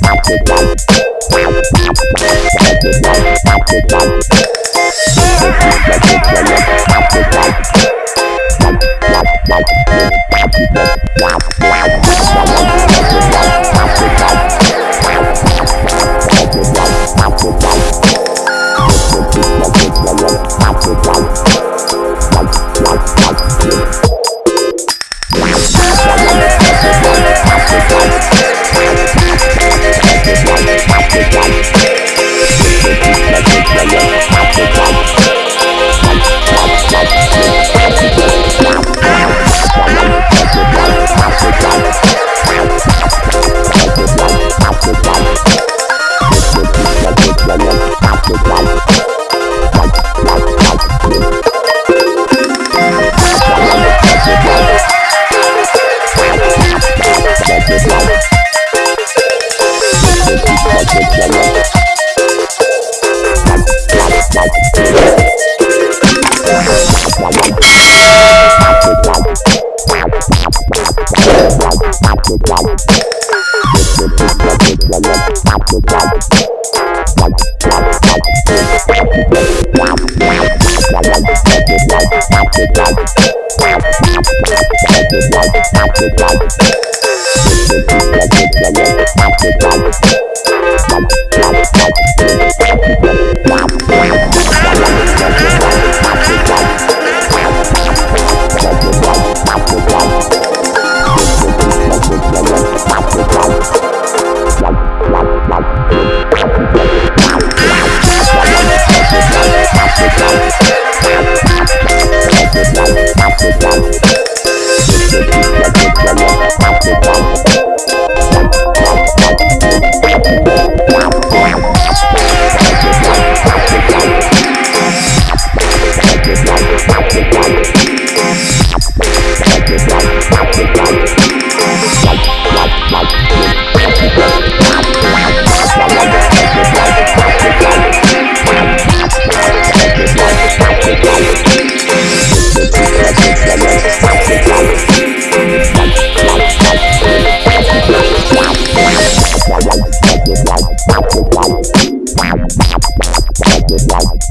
Thank you. Stop it, like, stop it, like. Wow.